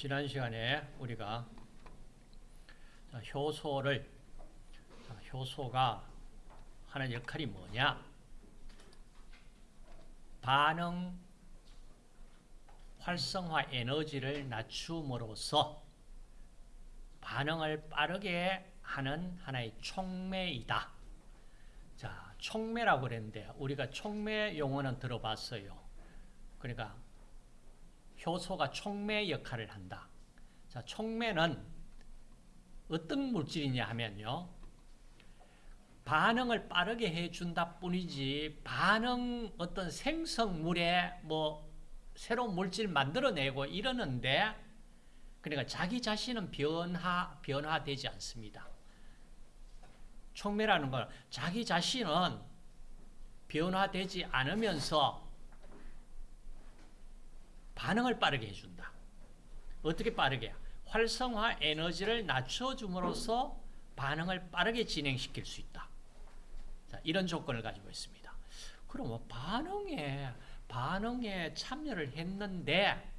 지난 시간에 우리가 효소를 효소가 하는 역할이 뭐냐? 반응 활성화 에너지를 낮춤으로써 반응을 빠르게 하는 하나의 촉매이다. 자, 촉매라고 그랬는데 우리가 촉매 용어는 들어봤어요. 그러니까 효소가 촉매 역할을 한다. 자, 촉매는 어떤 물질이냐 하면요. 반응을 빠르게 해준다 뿐이지 반응 어떤 생성물에 뭐 새로운 물질 만들어내고 이러는데 그러니까 자기 자신은 변화, 변화되지 않습니다. 촉매라는 건 자기 자신은 변화되지 않으면서 반응을 빠르게 해준다. 어떻게 빠르게? 활성화 에너지를 낮춰줌으로써 반응을 빠르게 진행시킬 수 있다. 자, 이런 조건을 가지고 있습니다. 그럼 뭐 반응에 반응에 참여를 했는데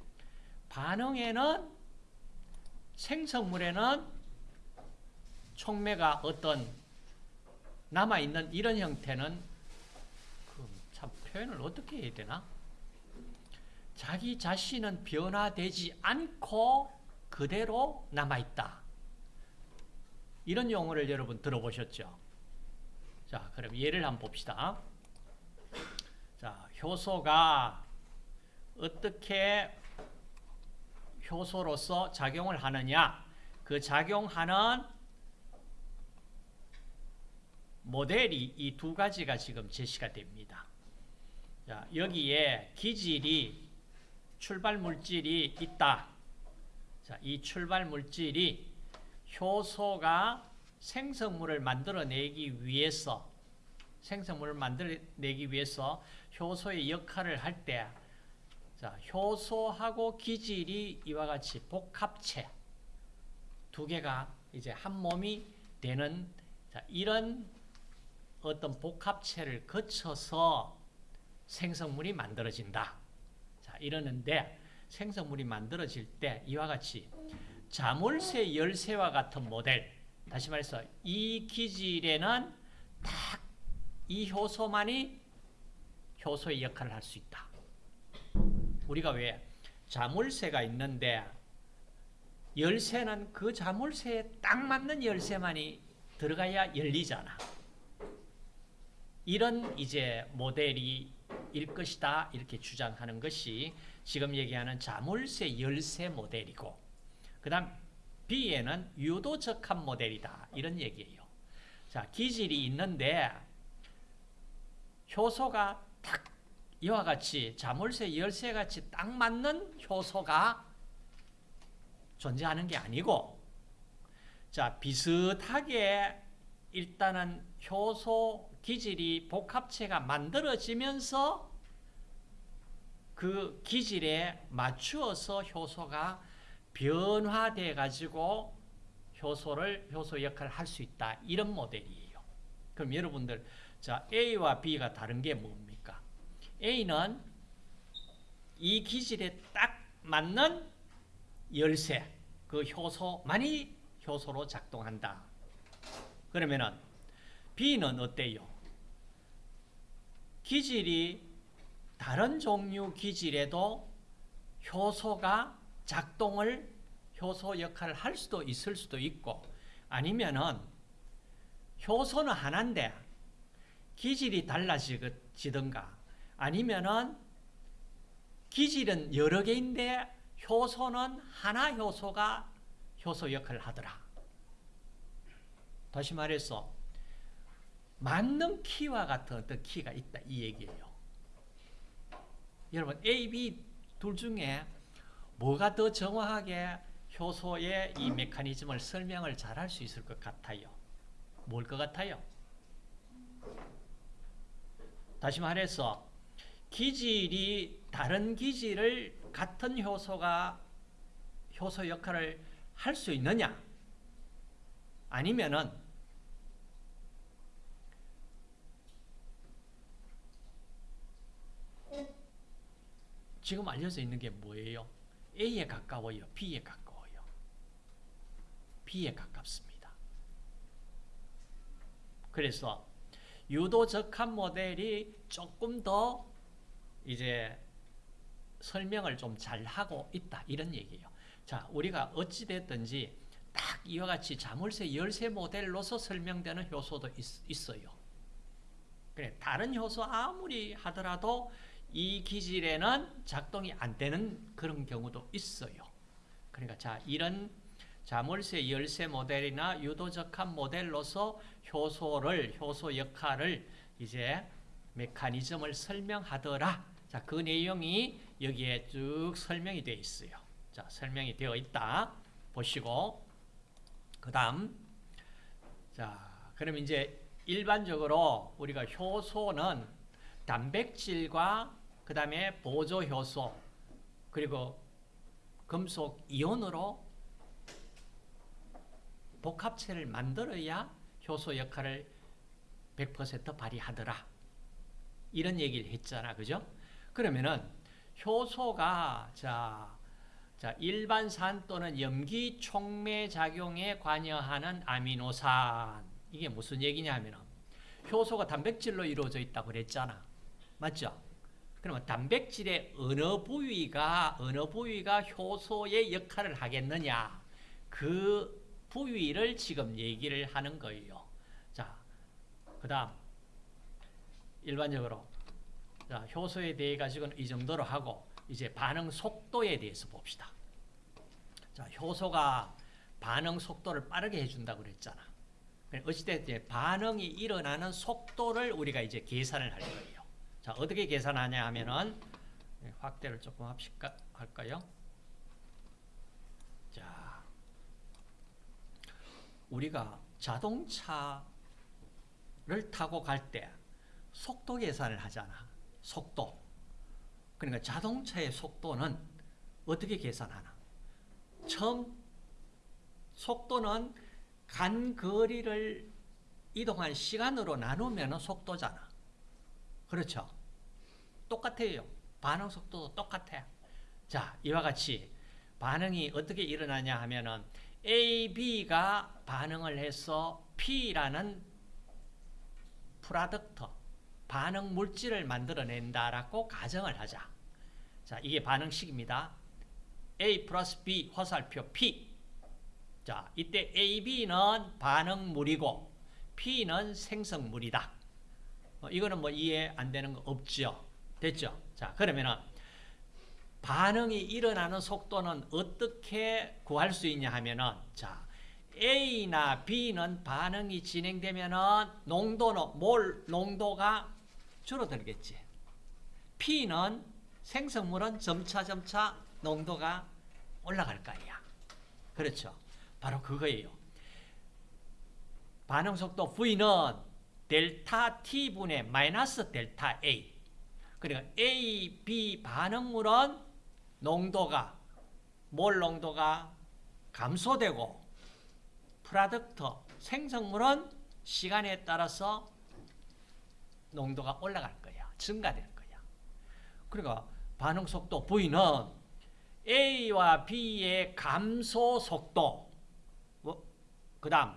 반응에는 생성물에는 촉매가 어떤 남아있는 이런 형태는 참 표현을 어떻게 해야 되나? 자기 자신은 변화되지 않고 그대로 남아있다. 이런 용어를 여러분 들어보셨죠? 자, 그럼 예를 한번 봅시다. 자, 효소가 어떻게 효소로서 작용을 하느냐? 그 작용하는 모델이 이 두 가지가 지금 제시가 됩니다. 자, 여기에 기질이 출발 물질이 있다. 자, 이 출발 물질이 효소가 생성물을 만들어내기 위해서 생성물을 만들어내기 위해서 효소의 역할을 할 때, 자, 효소하고 기질이 이와 같이 복합체 두 개가 이제 한 몸이 되는 자, 이런 어떤 복합체를 거쳐서 생성물이 만들어진다. 자, 이러는데 생성물이 만들어질 때 이와 같이 자물쇠 열쇠와 같은 모델 다시 말해서 이 기질에는 딱 이 효소만이 효소의 역할을 할 수 있다. 우리가 왜 자물쇠가 있는데 열쇠는 그 자물쇠에 딱 맞는 열쇠만이 들어가야 열리잖아. 이런 이제 모델이 일 것이다 이렇게 주장하는 것이 지금 얘기하는 자물쇠 열쇠 모델이고 그 다음 B에는 유도 적합 모델이다 이런 얘기예요. 자 기질이 있는데 효소가 딱 이와 같이 자물쇠 열쇠 같이 딱 맞는 효소가 존재하는 게 아니고 자 비슷하게 일단은 효소 기질이 복합체가 만들어지면서 그 기질에 맞추어서 효소가 변화돼 가지고 효소를 효소 역할을 할 수 있다. 이런 모델이에요. 그럼 여러분들 자 A와 B가 다른 게 뭡니까? A는 이 기질에 딱 맞는 열쇠, 그 효소만이 효소로 작동한다. 그러면은 B는 어때요? 기질이 다른 종류 기질에도 효소가 작동을 효소 역할을 할 수도 있을 수도 있고 아니면은 효소는 하나인데 기질이 달라지든가 아니면은 기질은 여러 개인데 효소는 하나 효소가 효소 역할을 하더라. 다시 말해서 맞는 키와 같은 어떤 키가 있다 이 얘기예요. 여러분 A, B 둘 중에 뭐가 더 정확하게 효소의 이 메커니즘을 설명을 잘 할 수 있을 것 같아요? 뭘 것 같아요? 다시 말해서 기질이 다른 기질을 같은 효소가 효소 역할을 할 수 있느냐? 아니면은 지금 알려져 있는 게 뭐예요? A에 가까워요? B에 가까워요? B에 가깝습니다. 그래서 유도 적합 모델이 조금 더 이제 설명을 좀 잘하고 있다 이런 얘기예요. 자, 우리가 어찌 됐든지 딱 이와 같이 자물쇠 열쇠 모델로서 설명되는 효소도 있, 어요 그래, 다른 효소 아무리 하더라도 이 기질에는 작동이 안 되는 그런 경우도 있어요. 그러니까 자, 이런 자물쇠 열쇠 모델이나 유도적합 모델로서 효소를 효소 역할을 이제 메커니즘을 설명하더라. 자, 그 내용이 여기에 쭉 설명이 되어 있어요. 자, 설명이 되어 있다. 보시고 그다음 자, 그럼 이제 일반적으로 우리가 효소는 단백질과 그 다음에 보조 효소 그리고 금속 이온으로 복합체를 만들어야 효소 역할을 100% 발휘하더라. 이런 얘기를 했잖아. 그죠? 그러면은 효소가 자, 자 일반산 또는 염기 촉매 작용에 관여하는 아미노산 이게 무슨 얘기냐면은 효소가 단백질로 이루어져 있다고 그랬잖아. 맞죠? 그러면 단백질의 어느 부위가 어느 부위가 효소의 역할을 하겠느냐? 그 부위를 지금 얘기를 하는 거예요. 자, 그다음 일반적으로 자, 효소에 대해 가지고는 이 정도로 하고 이제 반응 속도에 대해서 봅시다. 자, 효소가 반응 속도를 빠르게 해준다고 그랬잖아. 어찌됐든 반응이 일어나는 속도를 우리가 이제 계산을 할 거예요. 자, 어떻게 계산하냐 하면은 네, 확대를 조금 합시까, 할까요? 자, 우리가 자동차를 타고 갈 때 속도 계산을 하잖아. 속도. 그러니까 자동차의 속도는 어떻게 계산하나? 처음 속도는 간 거리를 이동한 시간으로 나누면 속도잖아. 그렇죠? 똑같아요. 반응 속도도 똑같아. 자, 이와 같이 반응이 어떻게 일어나냐 하면은 A, B가 반응을 해서 P라는 product, 반응 물질을 만들어낸다라고 가정을 하자. 자, 이게 반응식입니다. A 플러스 B 화살표 P. 자, 이때 A, B는 반응물이고 P는 생성물이다. 어, 이거는 뭐 이해 안 되는 거 없죠. 됐죠? 자, 그러면은 반응이 일어나는 속도는 어떻게 구할 수 있냐 하면은 자, A나 B는 반응이 진행되면은 농도는 몰 농도가 줄어들겠지. P는 생성물은 점차 점차 농도가 올라갈 거 아니야. 그렇죠. 바로 그거예요. 반응 속도 V는 델타 T분의 마이너스 델타 A. 그러니까 A, B 반응물은 농도가 몰 농도가 감소되고 product 생성물은 시간에 따라서 농도가 올라갈 거야. 증가될 거야. 그러니까 반응 속도 V는 A와 B의 감소 속도 뭐, 그 다음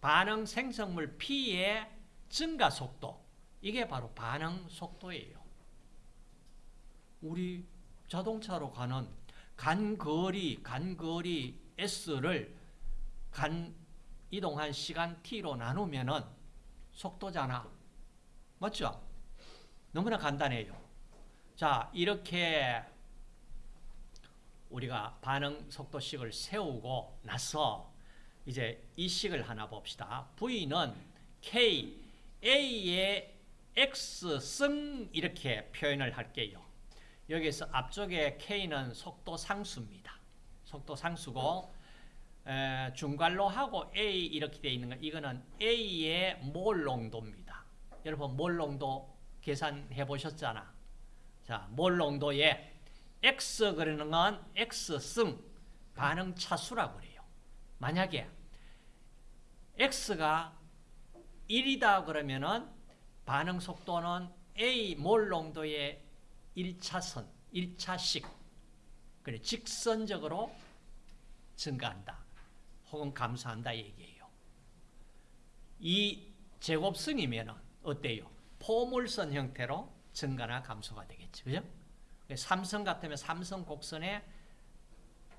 반응 생성물 P의 증가 속도 이게 바로 반응 속도예요. 우리 자동차로 가는 간거리 간거리 S를 간 이동한 시간 T로 나누면은 속도잖아. 맞죠? 너무나 간단해요. 자, 이렇게 우리가 반응 속도식을 세우고 나서 이제 이 식을 하나 봅시다. V는 K, A의 X승 이렇게 표현을 할게요. 여기서 앞쪽에 K는 속도 상수입니다. 속도 상수고 에, 중괄로 하고 A 이렇게 되어 있는 거 이거는 A의 몰 농도입니다. 여러분 몰 농도 계산해 보셨잖아. 자, 몰 농도에 X 그러는 건 X승 반응 차수라고 그래요. 만약에 X가 1이다 그러면은 반응 속도는 A 몰 농도의 1차선, 1차씩 그래 직선적으로 증가한다. 혹은 감소한다 얘기예요. 이 제곱성이면 어때요? 포물선 형태로 증가나 감소가 되겠죠. 그죠? 삼성 같으면 삼성 곡선에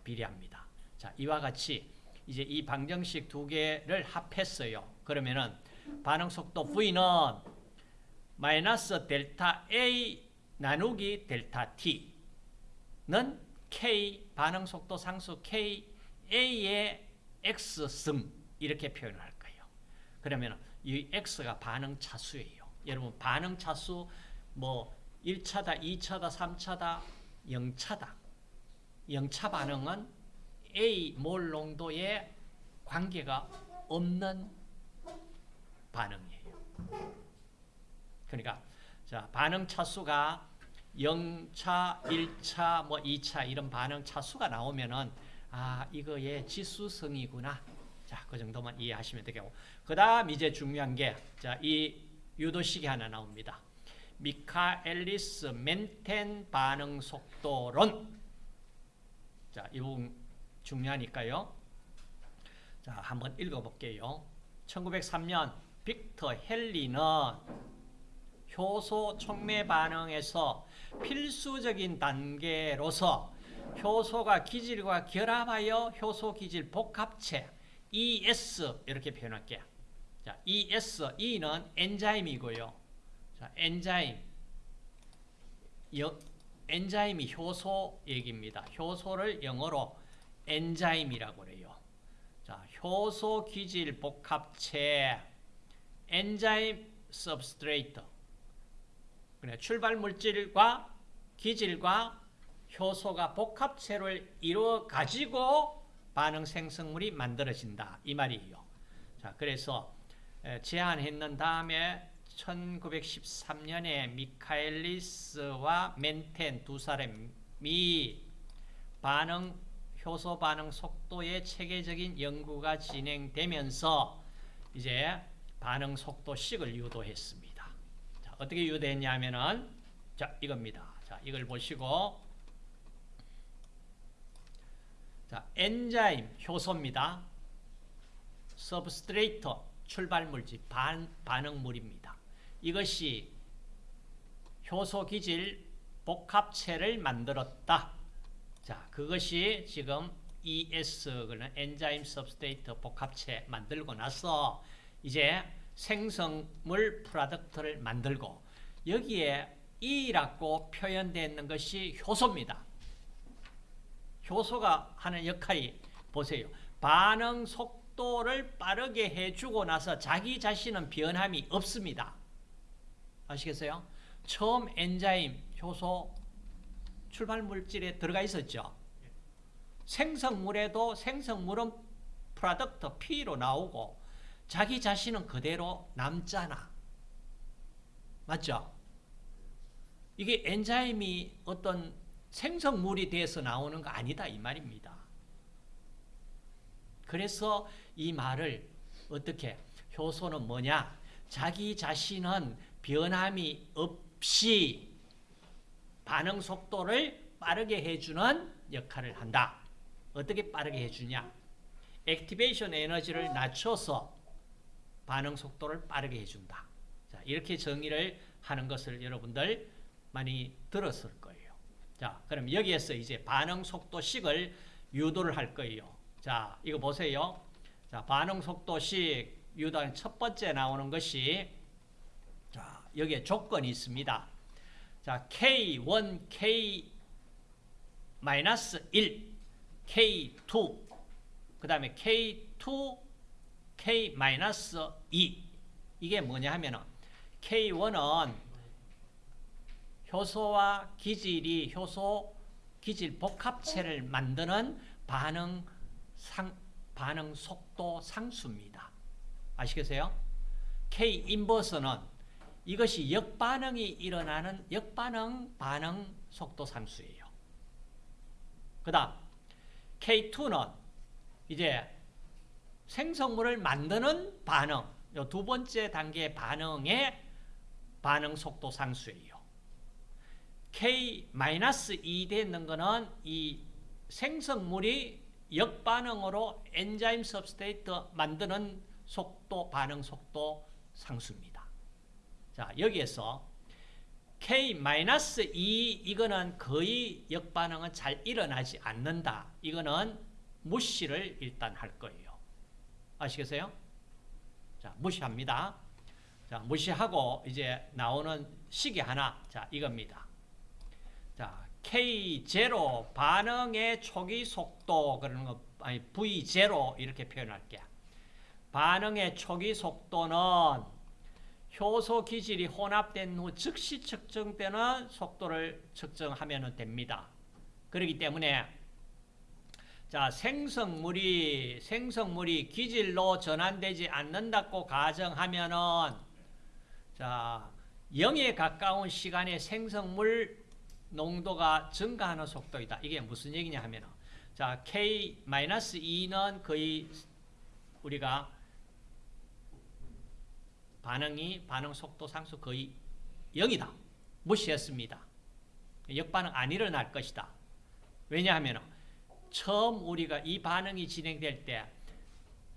비례합니다. 자, 이와 같이 이제 이 방정식 두 개를 합했어요. 그러면은 반응 속도 V는 마이너스 델타 A 나누기 델타 T는 K 반응 속도 상수 K A의 X승 이렇게 표현을 할 거예요. 그러면 이 X가 반응 차수예요. 여러분 반응 차수 뭐 1차다, 2차다, 3차다, 0차다. 0차 반응은 A 몰 농도에 관계가 없는 반응이에요. 그러니까 자, 반응 차수가 0차, 1차, 뭐 2차 이런 반응 차수가 나오면은 아, 이거의 지수성이구나. 자, 그 정도만 이해하시면 되겠고. 그 다음 이제 중요한 게 자, 이 유도식이 하나 나옵니다. 미카엘리스 멘텐 반응 속도론. 자, 이 부분 중요하니까요. 자, 한번 읽어 볼게요. 1903년 빅터 헬리는 효소 촉매 반응에서 필수적인 단계로서 효소가 기질과 결합하여 효소 기질 복합체 ES 이렇게 표현할게요. 자, ES, E는 엔자임이고요. 자, 엔자임. 여, 엔자임이 효소 얘기입니다. 효소를 영어로 엔자임이라고 그래요. 자, 효소 기질 복합체 enzyme substrate. 그래, 출발 물질과 기질과 효소가 복합체를 이루어 가지고 반응 생성물이 만들어진다 이 말이에요. 자, 그래서 제안했는 다음에 1913년에 미카엘리스와 멘텐 두 사람이 반응 효소 반응 속도의 체계적인 연구가 진행되면서 이제 반응 속도 식을 유도했습니다. 자, 어떻게 유도했냐면은 자, 이겁니다. 자, 이걸 보시고 자, enzyme 효소입니다. substrate 출발물질 반, 반응물입니다. 이것이 효소 기질 복합체를 만들었다. 자, 그것이 지금 ES 그는 enzyme substrate 복합체 만들고 나서 이제 생성물 product를 만들고 여기에 E라고 표현되어 있는 것이 효소입니다. 효소가 하는 역할이 보세요. 반응 속도를 빠르게 해주고 나서 자기 자신은 변함이 없습니다. 아시겠어요? 처음 enzyme, 효소, 출발물질에 들어가 있었죠. 생성물에도 생성물은 product P로 나오고 자기 자신은 그대로 남잖아. 맞죠? 이게 enzyme이 어떤 생성물이 돼서 나오는 거 아니다 이 말입니다. 그래서 이 말을 어떻게 효소는 뭐냐? 자기 자신은 변함이 없이 반응 속도를 빠르게 해주는 역할을 한다. 어떻게 빠르게 해주냐? 액티베이션 에너지를 낮춰서 반응 속도를 빠르게 해준다. 자, 이렇게 정의를 하는 것을 여러분들 많이 들었을 거예요. 자, 그럼 여기에서 이제 반응 속도식을 유도를 할 거예요. 자, 이거 보세요. 자, 반응 속도식 유도한 첫 번째 나오는 것이 자, 여기에 조건이 있습니다. 자, K1, K 마이너스 1, K2, 그 다음에 K2, K 마이너스 2. 이게 뭐냐 하면은 K1은 효소와 기질이 효소 기질 복합체를 만드는 반응 상 반응 속도 상수입니다. 아시겠어요? K 인버스는 이것이 역반응이 일어나는 역반응 반응 속도 상수예요. 그다음 K2는 이제 생성물을 만드는 반응, 두 번째 단계 반응의 반응 속도 상수예요. K-2 되는 거는 이 생성물이 역반응으로 엔자임 सब스테이트 만드는 속도, 반응 속도 상수입니다. 자, 여기에서 K-2 이거는 거의 역반응은 잘 일어나지 않는다. 이거는 무시를 일단 할 거예요. 아시겠어요? 자, 무시합니다. 자, 무시하고 이제 나오는 식이 하나. 자, 이겁니다. 자, K0 반응의 초기 속도 그러는 거 아니 V0 이렇게 표현할게. 반응의 초기 속도는 효소 기질이 혼합된 후 즉시 측정되는 속도를 측정하면 됩니다. 그렇기 때문에 자, 생성물이 생성물이 기질로 전환되지 않는다고 가정하면은 자, 0에 가까운 시간에 생성물 농도가 증가하는 속도이다. 이게 무슨 얘기냐 하면 자, K-2는 거의 우리가 반응이 반응 속도 상수 거의 0이다. 무시했습니다. 역반응 안 일어날 것이다. 왜냐하면 처음 우리가 이 반응이 진행될 때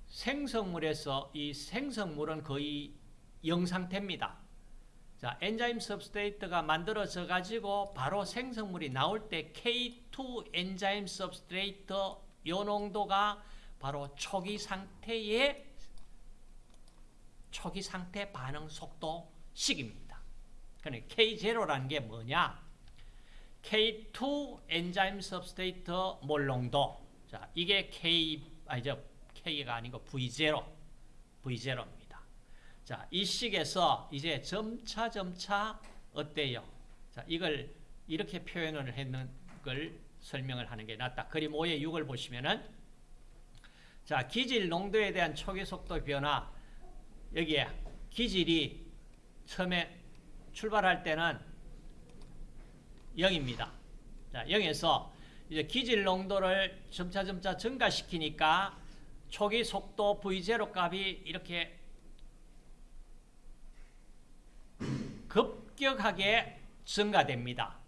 생성물에서 이 생성물은 거의 영상태입니다. 자, enzyme substrate가 만들어져 가지고 바로 생성물이 나올 때 K2 enzyme substrate 요 농도가 바로 초기 상태의 초기 상태 반응 속도식입니다. 그러니 V0라는 게 뭐냐? K2 enzyme substrate 몰농도. 자, 이게 K 아니죠. K가 아니고 V0. V0입니다. 자, 이 식에서 이제 점차 점차 어때요? 자, 이걸 이렇게 표현을 했는 걸 설명을 하는 게 낫다. 그림 5의 6을 보시면은 자, 기질 농도에 대한 초기 속도 변화 여기에 기질이 처음에 출발할 때는 0입니다. 자, 0에서 이제 기질 농도를 점차 점차 증가시키니까 초기 속도 V0 값이 이렇게 급격하게 증가됩니다.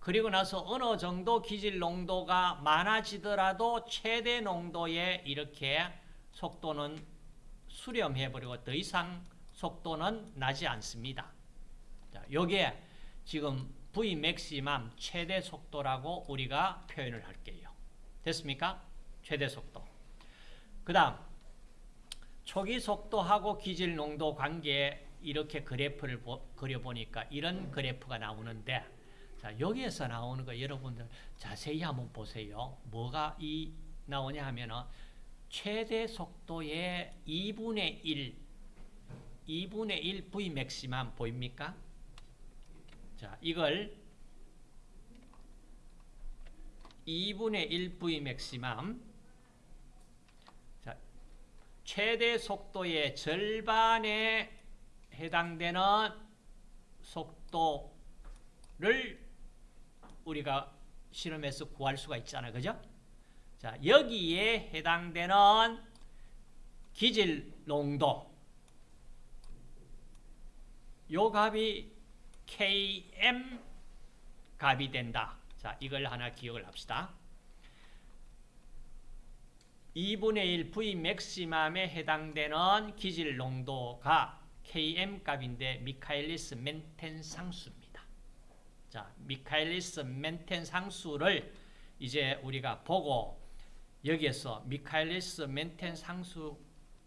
그리고 나서 어느 정도 기질 농도가 많아지더라도 최대 농도에 이렇게 속도는 수렴해버리고 더 이상 속도는 나지 않습니다. 자, 요게 지금 V 맥시멈 최대 속도라고 우리가 표현을 할게요. 됐습니까? 최대 속도. 그 다음 초기 속도하고 기질 농도 관계 이렇게 그래프를 그려보니까 이런 그래프가 나오는데 자 여기에서 나오는 거 여러분들 자세히 한번 보세요. 뭐가 이 나오냐 하면은 최대 속도의 2분의 1 2분의 1 V 맥시멈 보입니까? 자, 이걸 2분의 1 V 맥시멈 자, 최대 속도의 절반에 해당되는 속도를 우리가 실험해서 구할 수가 있잖아요. 그죠? 자, 여기에 해당되는 기질 농도 요 값이 Km 값이 된다. 자, 이걸 하나 기억을 합시다. 2분의 1 V 맥시멈에 해당되는 기질 농도가 Km 값인데 미카엘리스 멘텐 상수입니다. 자, 미카엘리스 멘텐 상수를 이제 우리가 보고 여기에서 미카엘리스 멘텐 상수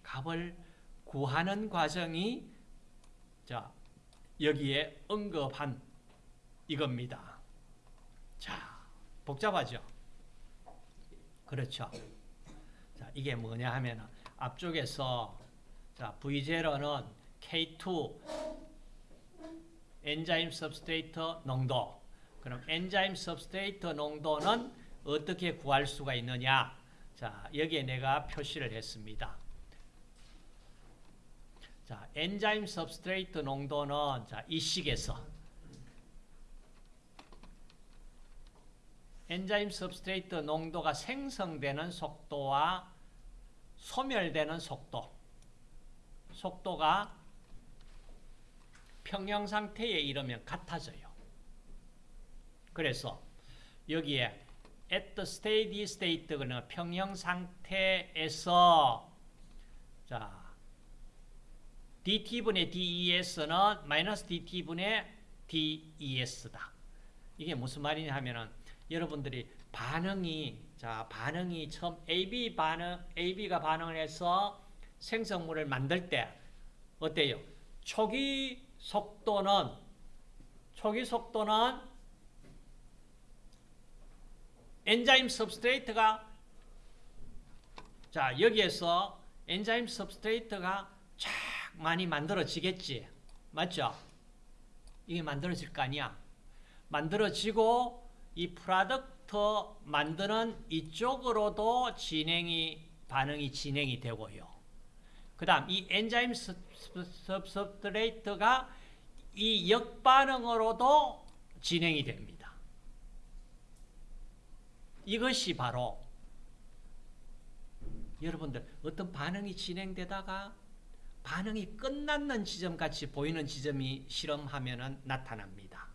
값을 구하는 과정이 자, 여기에 언급한 이겁니다. 자, 복잡하죠? 그렇죠. 자, 이게 뭐냐 하면 앞쪽에서 자, V0는 K2 enzyme substrate 농도 그럼 enzyme substrate 농도는 어떻게 구할 수가 있느냐 자 여기에 내가 표시를 했습니다 자, enzyme substrate 농도는 자, 이식에서 enzyme substrate 농도가 생성되는 속도와 소멸되는 속도 속도가 평형 상태에 이르면 같아져요. 그래서 여기에 at the steady state는 평형 상태에서 자 dt분의 des는 마이너스 dt분의 des다. 이게 무슨 말이냐 하면은 여러분들이 반응이 자 반응이 처음 AB 반응 AB가 반응을 해서 생성물을 만들 때 어때요? 초기 속도는 초기 속도는 엔자임 substrate가 자 여기에서 enzyme substrate가 쫙 많이 만들어지겠지. 맞죠? 이게 만들어질 거 아니야. 만들어지고 이 product 만드는 이쪽으로도 진행이 반응이 진행이 되고요. 그 다음 이 엔자임 substrate가 이 역반응으로도 진행이 됩니다. 이것이 바로 여러분들 어떤 반응이 진행되다가 반응이 끝났는 지점 같이 보이는 지점이 실험하면 나타납니다.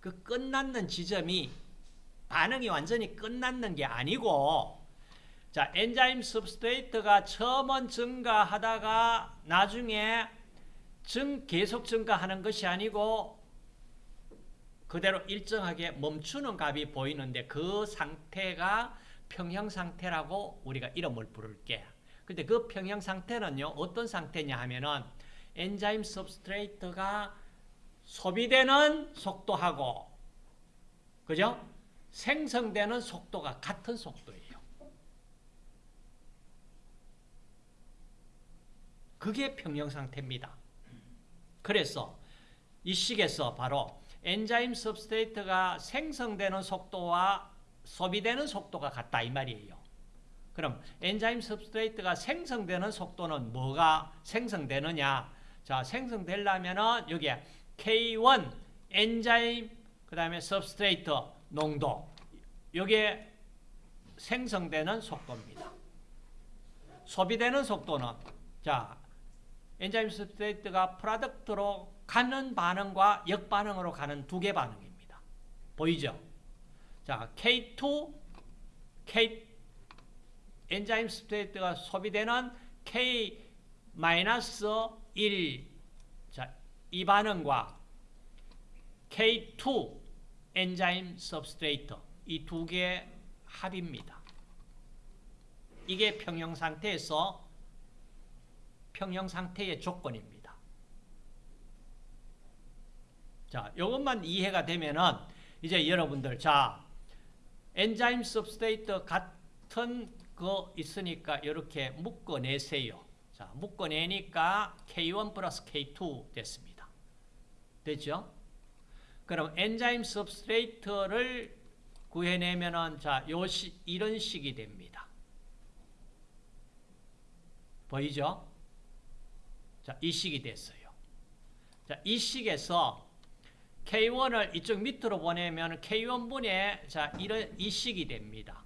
그 끝났는 지점이 반응이 완전히 끝났는 게 아니고 자 엔자임 substrate가 처음은 증가하다가 나중에 증 계속 증가하는 것이 아니고 그대로 일정하게 멈추는 값이 보이는데 그 상태가 평형 상태라고 우리가 이름을 부를게. 근데 그 평형 상태는요, 어떤 상태냐 하면은 엔자임 substrate가 소비되는 속도하고, 그죠? 생성되는 속도가 같은 속도예요. 그게 평형 상태입니다. 그래서 이 식에서 바로 엔자임 substrate가 생성되는 속도와 소비되는 속도가 같다 이 말이에요. 그럼 엔자임 substrate가 생성되는 속도는 뭐가 생성되느냐? 자, 생성되려면은 여기에 K1 enzyme 그다음에 substrate 농도 여기에 생성되는 속도입니다. 소비되는 속도는 자, enzyme substrate가 product로 가는 반응과 역반응으로 가는 두 개 반응입니다. 보이죠? 자, K2, K enzyme substrate가 소비되는 K-1 자, 이 반응과 K2 엔자임 substrate 이두 개의 합입니다. 이게 평형 상태에서 평형 상태의 조건입니다. 자, 이것만 이해가 되면은 이제 여러분들 자 엔자임 substrate 같은 거 있으니까 이렇게 묶어내세요. 자, 묶어내니까 K1 플러스 K2 됐습니다. 됐죠? 그럼 엔자임 substrate를 구해내면은 자, 요 시, 이런 식이 됩니다. 보이죠? 자, 이 식이 됐어요. 자, 이 식에서 K1을 이쪽 밑으로 보내면 K1분의 자, 이런 이 식이 됩니다.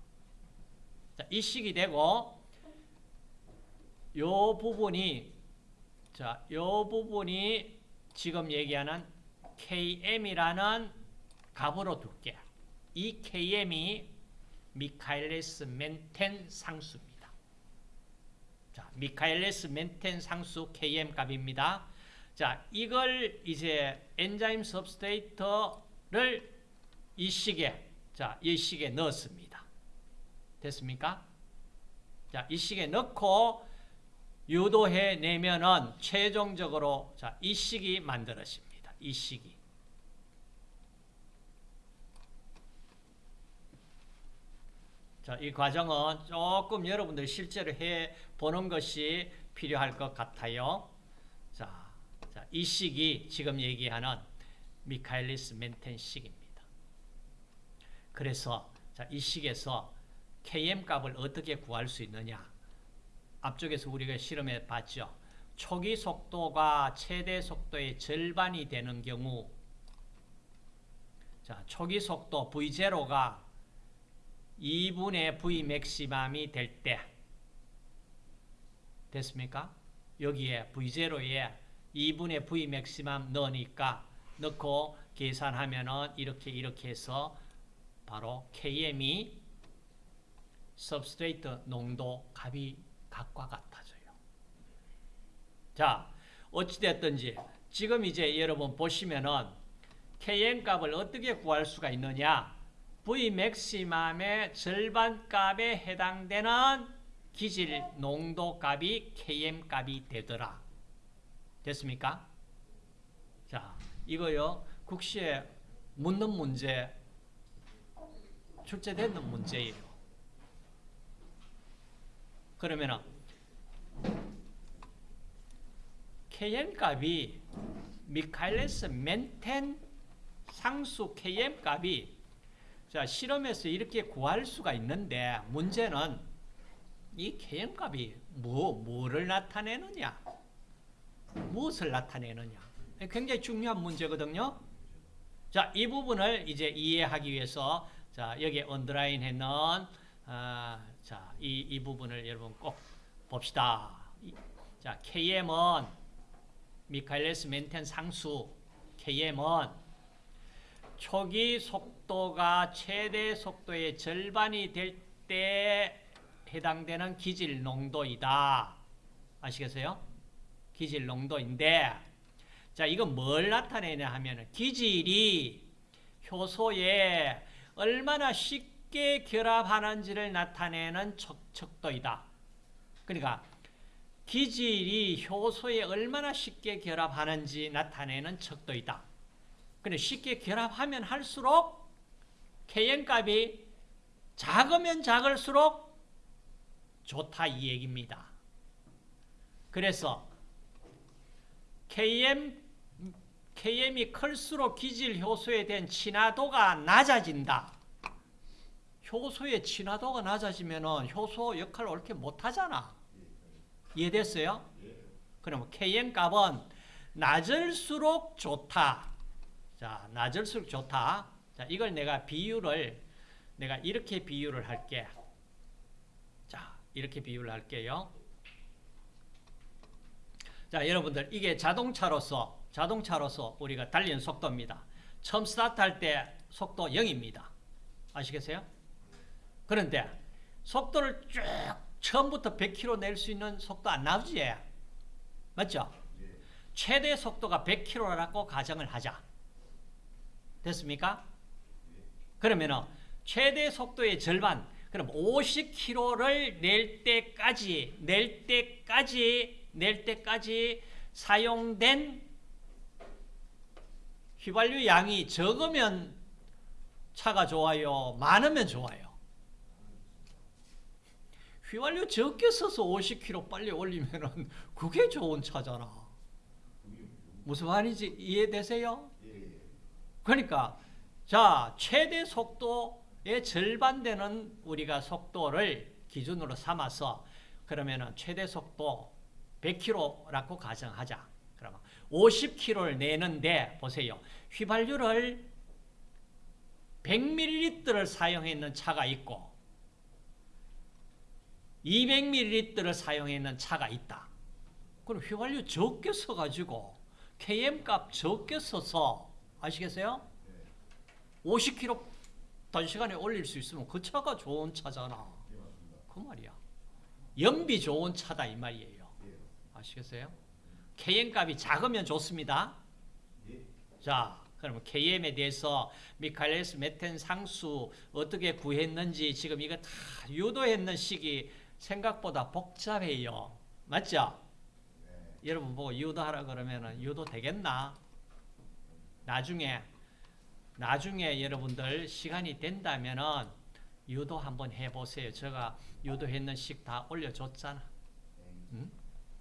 자, 이 식이 되고 요 부분이 자, 요 부분이 지금 얘기하는 KM이라는 값으로 둘게. 이 KM이 미카엘레스 멘텐 상수입니다. 자, 미카엘레스 멘텐 상수 KM 값입니다. 자, 이걸 이제 엔자임 substrate를 이 식에 자, 이 식에 넣었습니다. 됐습니까? 자, 이 식에 넣고 유도해 내면은 최종적으로 자, 이 식이 만들어집니다. 이 식이. 자, 이 과정은 조금 여러분들 실제로 해 보는 것이 필요할 것 같아요. 자, 이 식이 지금 얘기하는 미카엘리스 멘텐 식입니다. 그래서 자, 이 식에서 Km 값을 어떻게 구할 수 있느냐? 앞쪽에서 우리가 실험해 봤죠. 초기 속도가 최대 속도의 절반이 되는 경우 자, 초기 속도 V0가 2분의 V 맥시멈이 될 때 됐습니까? 여기에 V0에 2분의 V 맥시멈 넣으니까 넣고 계산하면 은 이렇게 이렇게 해서 바로 KM이 substrate 농도 값이 각과 같아져요. 자, 어찌됐든지 지금 이제 여러분 보시면은 Km 값을 어떻게 구할 수가 있느냐? V 맥시멈의 절반 값에 해당되는 기질 농도 값이 Km 값이 되더라. 됐습니까? 자, 이거요. 국시에 묻는 문제 출제되는 문제예요. 그러면은 Km 값이 미카일레스 멘텐 상수 Km 값이 자 실험에서 이렇게 구할 수가 있는데 문제는 이 Km 값이 뭐 뭐를 나타내느냐 무엇을 나타내느냐 굉장히 중요한 문제거든요. 자 이 부분을 이제 이해하기 위해서 자 여기 언더라인 했는 아, 자 이 이 부분을 여러분 꼭 봅시다. 이, 자 KM은 미카일레스 멘텐 상수 KM은 초기 속도가 최대 속도의 절반이 될 때 해당되는 기질 농도이다. 아시겠어요? 기질 농도인데 자, 이건 뭘 나타내냐 하면 기질이 효소에 얼마나 쉽게 결합하는지를 나타내는 척도이다. 그러니까 기질이 효소에 얼마나 쉽게 결합하는지 나타내는 척도이다. 근데 쉽게 결합하면 할수록 Kn 값이 작으면 작을수록 좋다 이 얘기입니다. 그래서 Km KM이 클수록 기질 효소에 대한 친화도가 낮아진다. 효소의 친화도가 낮아지면 효소 역할을 옳게 못하잖아. 이해됐어요? 그럼 Km 값은 낮을수록 좋다. 자, 낮을수록 좋다. 자, 이걸 내가 비율을 내가 이렇게 비유를 할게. 자, 이렇게 비유를 할게요. 자, 여러분들 이게 자동차로서 자동차로서 우리가 달리는 속도입니다. 처음 스타트할 때 속도 0입니다. 아시겠어요? 그런데 속도를 쭉 처음부터 100km 낼 수 있는 속도 안 나오지? 맞죠? 최대 속도가 100km라고 가정을 하자. 됐습니까? 그러면은 최대 속도의 절반, 그럼 50km를 낼 때까지, 낼 때까지, 낼 때까지 사용된 휘발유 양이 적으면 차가 좋아요, 많으면 좋아요. 휘발유 적게 써서 50km 빨리 올리면은 그게 좋은 차잖아. 무슨 말인지 이해되세요? 그러니까 자 최대 속도의 절반 되는 우리가 속도를 기준으로 삼아서 그러면은 최대 속도 100km라고 가정하자. 그러면 50km를 내는데 보세요. 휘발유를 100ml를 사용했는 차가 있고 200ml를 사용했는 차가 있다. 그럼 휘발유 적게 써가지고 KM 값 적게 써서 아시겠어요? 50km 단시간에 올릴 수 있으면 그 차가 좋은 차잖아. 그 말이야. 연비 좋은 차다 이 말이에요. 아시겠어요? KM 값이 작으면 좋습니다. 자, 그러면 KM에 대해서 미카엘스 메텐 상수 어떻게 구했는지 지금 이거 다 유도했는 식이 생각보다 복잡해요. 맞죠? 여러분 보고 유도하라 그러면 유도 되겠나? 나중에 나중에 여러분들 시간이 된다면은 유도 한번 해보세요. 제가 유도했는 식 다 올려줬잖아. 응?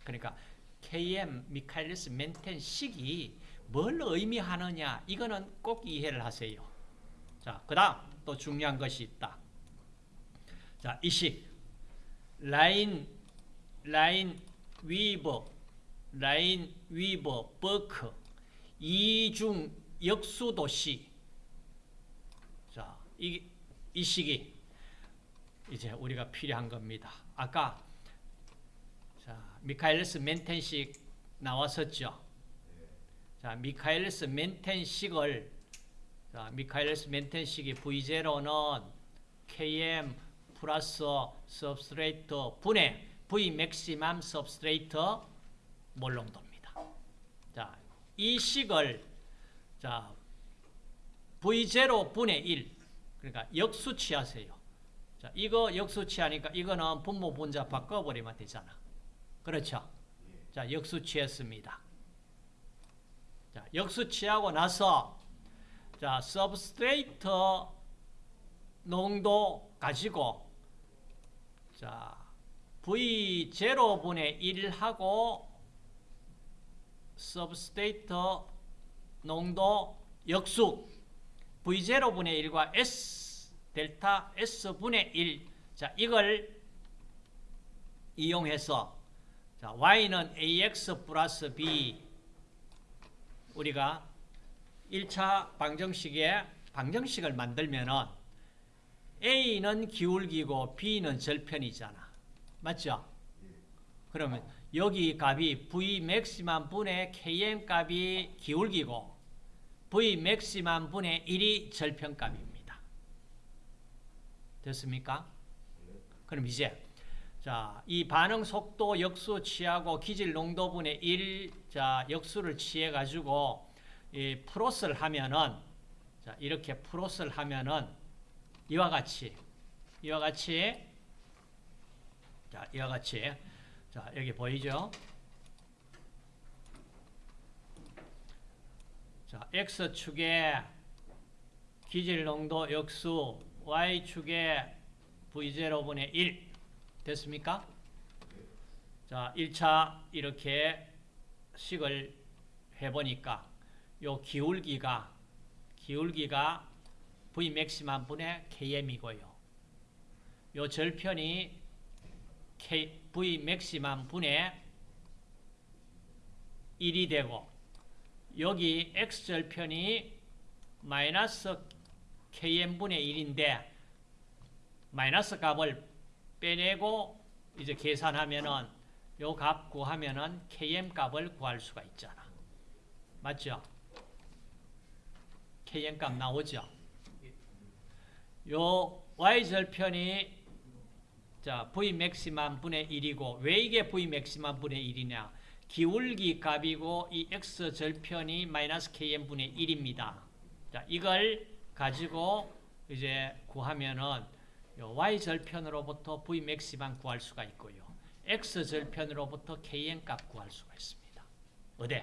그러니까 KM 미카엘리스 멘텐 식이 뭘 의미하느냐 이거는 꼭 이해를 하세요. 자, 그 다음 또 중요한 것이 있다. 자, 이 식 라인 라인 위버 라인 위버 버크 이중 역수도시 자, 이, 이 식이 이제 우리가 필요한 겁니다. 아까 자, 미카엘스 멘텐식 나왔었죠. 자, 미카엘스 멘텐식을 자, 미카엘스 멘텐식이 V0는 Km 플러스 substrate 분의 V maximum substrate 몰농도입니다. 자, 이 식을 자, V0 분의 1 그러니까 역수치하세요. 자, 이거 역수치하니까 이거는 분모 분자 바꿔버리면 되잖아. 그렇죠? 자, 역수치했습니다. 자, 역수치하고 나서 자, substrate 농도 가지고 자, V0분의 1하고 substrate 농도 역수. V0분의 1과 S 델타 S분의 1 자, 이걸 이용해서 자, Y는 AX 플러스 B. 우리가 1차 방정식에 방정식을 만들면은 A는 기울기고 B는 절편이잖아. 맞죠? 그러면 여기 값이 V maximum 분의 Km 값이 기울기고 V maximum 분의 1이 절편 값입니다. 됐습니까? 그럼 이제 자, 이 반응 속도 역수 취하고 기질 농도 분의 1 자, 역수를 취해 가지고 이 plot을 하면은 자, 이렇게 plot을 하면은 이와 같이 이와 같이 자, 이와 같이 자, 여기 보이죠? 자, x축에 기질 농도 역수 y축에 v0분의 1 됐습니까? 자, 1차 이렇게 식을 해보니까 요 기울기가 기울기가 V 맥시멈 분의 Km이고요. 요 절편이 K, V 맥시멈 분의 1이 되고 여기 X 절편이 마이너스 Km분의 1인데 마이너스 값을 빼내고 이제 계산하면은 요 값 구하면은 Km 값을 구할 수가 있잖아. 맞죠? Km 값 나오죠? 요 Y절편이 자, V 맥시멈 분의 1이고 왜 이게 V 맥시멈 분의 1이냐? 기울기 값이고 이 X 절편이 마이너스 Km 분의 1입니다. 자, 이걸 가지고 이제 구하면은 y 절편으로부터 v maximum 구할 수가 있고요. x 절편으로부터 Km 값 구할 수가 있습니다. 어디?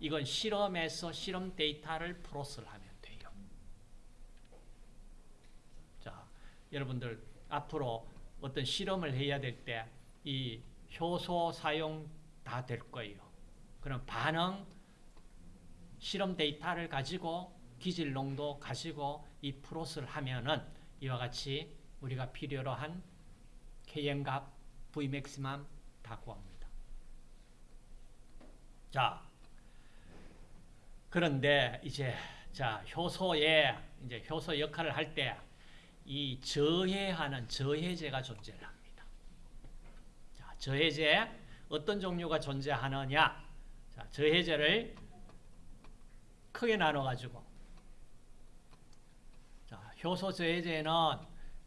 이건 실험에서 실험 데이터를 plot을 돼요. 자, 여러분들 앞으로 어떤 실험을 해야 될 때 이 효소 사용 다 될 거예요. 그럼 반응 실험 데이터를 가지고 기질 농도 가지고 이 plot을 하면은 이와 같이 우리가 필요로 한 Km값, Vmax만 다 구합니다. 자, 그런데 이제 자 효소에 이제 효소 역할을 할 때 이 저해하는 저해제가 존재를 합니다. 자, 저해제 어떤 종류가 존재하느냐? 자, 저해제를 크게 나눠 가지고 자, 효소 저해제는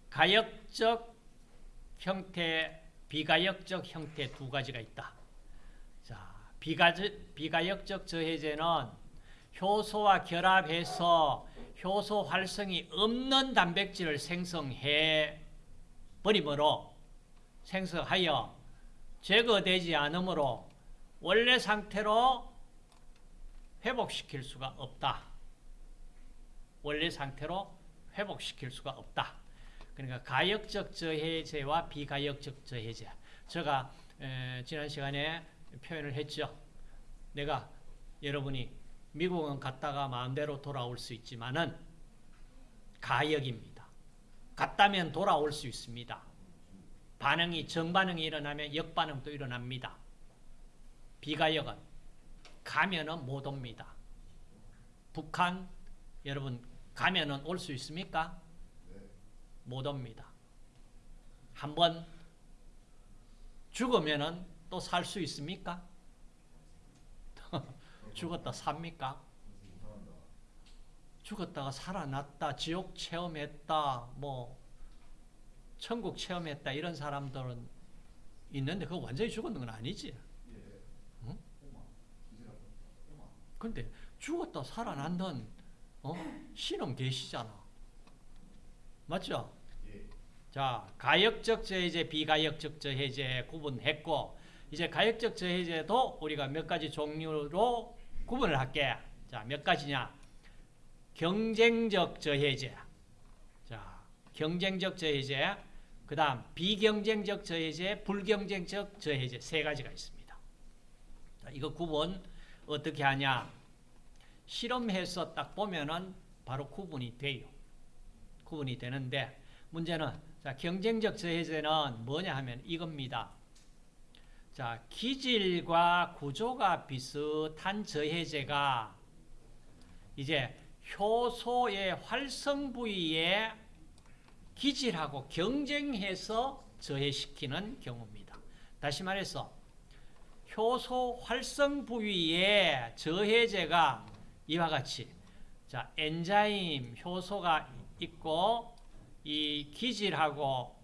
가역적 형태, 비가역적 형태 두 가지가 있다. 자, 비가, 비가역적 저해제는 효소와 결합해서 효소 활성이 없는 단백질을 생성해 버리므로 생성하여 제거되지 않으므로 원래 상태로 회복시킬 수가 없다. 원래 상태로 회복시킬 수가 없다. 그러니까 가역적 저해제와 비가역적 저해제. 제가 에, 지난 시간에 표현을 했죠. 내가 여러분이 미국은 갔다가 마음대로 돌아올 수 있지만은 가역입니다. 갔다면 돌아올 수 있습니다. 반응이 정반응이 일어나면 역반응도 일어납니다. 비가역은 가면은 못 옵니다. 북한 여러분 가면은 올 수 있습니까? 못 옵니다. 한번 죽으면은 또 살 수 있습니까? 죽었다 삽니까? 죽었다가 살아났다, 지옥 체험했다, 뭐 천국 체험했다 이런 사람들은 있는데 그거 완전히 죽었는 건 아니지. 응? 근데 죽었다 살아난다는 어? 신은 계시잖아. 맞죠? 자, 가역적 저해제, 비가역적 저해제 구분했고 이제 가역적 저해제도 우리가 몇 가지 종류로 구분을 할게. 자, 몇 가지냐? 경쟁적 저해제. 자, 경쟁적 저해제. 그 다음 비경쟁적 저해제, 불경쟁적 저해제 세 가지가 있습니다. 자, 이거 구분 어떻게 하냐? 실험해서 딱 보면은 바로 구분이 돼요. 구분이 되는데 문제는 자, 경쟁적 저해제는 뭐냐 하면 이겁니다. 자, 기질과 구조가 비슷한 저해제가 이제 효소의 활성 부위에 기질하고 경쟁해서 저해시키는 경우입니다. 다시 말해서 효소 활성 부위에 저해제가 이와 같이 자, 엔자임 효소가 있고 이 기질하고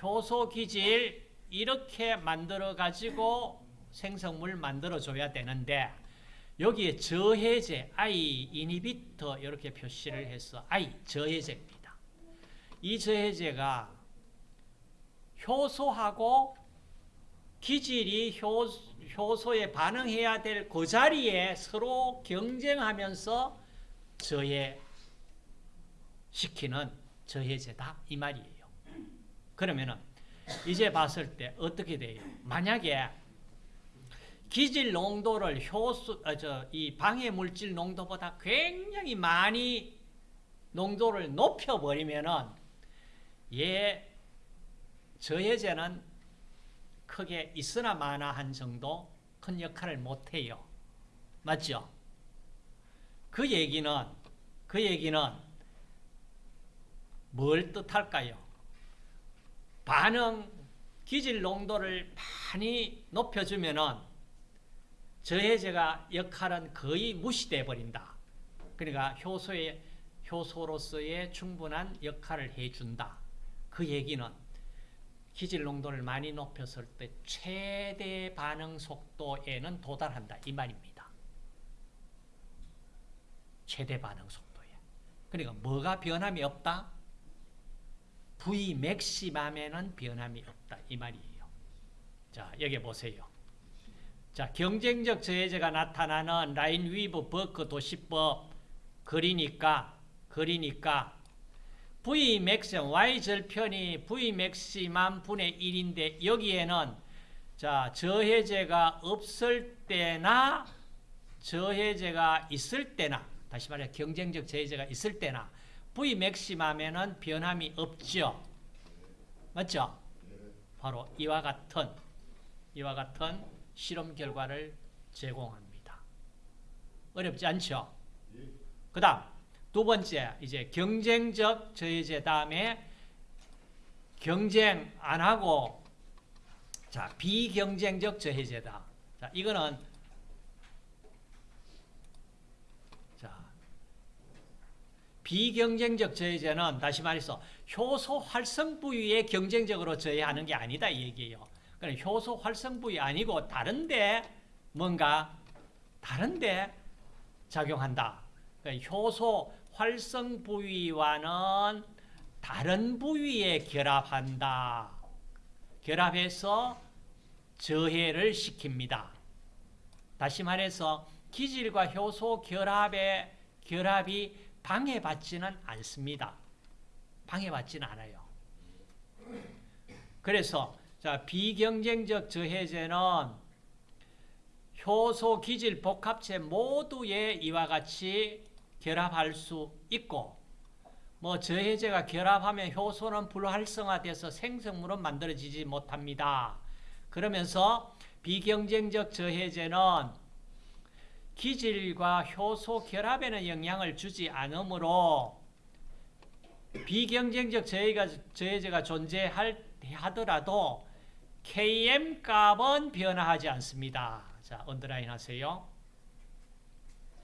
효소 기질 이렇게 만들어 가지고 생성물 만들어 줘야 되는데 여기에 저해제 I 이니비터 이렇게 표시를 해서 I 저해제입니다. 이 저해제가 효소하고 기질이 효, 효소에 반응해야 될 그 자리에 서로 경쟁하면서 저해시키는 저해제다 이 말이에요. 그러면은 이제 봤을 때 어떻게 돼요? 만약에 기질 농도를 효소 아, 저이 방해 물질 농도보다 굉장히 많이 농도를 높여 버리면은 얘 저해제는 크게 있으나 마나 한 정도 큰 역할을 못 해요. 맞죠? 그 얘기는 그 얘기는 뭘 뜻할까요? 반응 기질 농도를 많이 높여주면은 저해제가 역할은 거의 무시돼 버린다. 그러니까 효소의 효소로서의 충분한 역할을 해준다. 그 얘기는 기질 농도를 많이 높였을 때 최대 반응 속도에는 도달한다 이 말입니다. 최대 반응 속도에. 그러니까 뭐가 변함이 없다? V 맥시맘에는 변함이 없다 이 말이에요. 자 여기 보세요. 자 경쟁적 저해제가 나타나는 라인 위브 버크 도시법 그리니까 그리니까 V maxim Y 절편이 V maximum 분의 1인데 여기에는 자 저해제가 없을 때나 저해제가 있을 때나 다시 말해 경쟁적 저해제가 있을 때나 V 맥시맘에는 변함이 없죠. 맞죠? 바로 이와 같은 이와 같은 실험 결과를 제공합니다. 어렵지 않죠? 그 다음 두 번째 이제 경쟁적 저해제 다음에 경쟁 안 하고 자 비경쟁적 저해제다. 자 이거는 자 비경쟁적 저해제는 다시 말해서 효소 활성 부위에 경쟁적으로 저해하는 게 아니다 이 얘기예요. 그러 효소 활성 부위 아니고 다른데 뭔가 다른데 작용한다. 그러니까 효소 활성 부위와는 다른 부위에 결합한다. 결합해서 저해를 시킵니다. 다시 말해서 기질과 효소 결합의 결합이 방해받지는 않습니다. 방해받지는 않아요. 그래서 자 비경쟁적 저해제는 효소 기질 복합체 모두에 이와 같이 결합할 수 있고 뭐 저해제가 결합하면 효소는 불활성화돼서 생성물은 만들어지지 못합니다. 그러면서 비경쟁적 저해제는 기질과 효소 결합에는 영향을 주지 않으므로 비경쟁적 저해가, 저해제가 존재하더라도 Km 값은 변화하지 않습니다. 자, 언더라인 하세요.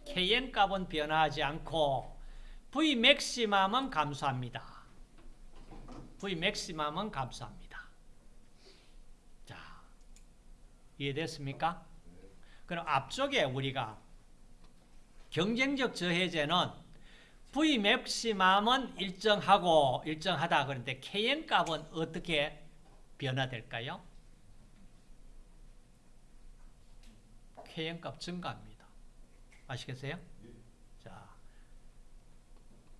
Kn 값은 변화하지 않고 V 맥시멈은 감소합니다. V 맥시멈은 감소합니다. 자, 이해됐습니까? 그럼 앞쪽에 우리가 경쟁적 저해제는 V 맥시멈은 일정하고 일정하다 그런데 Kn 값은 어떻게 변화될까요? Kn 값 증가합니다. 아시겠어요? 자,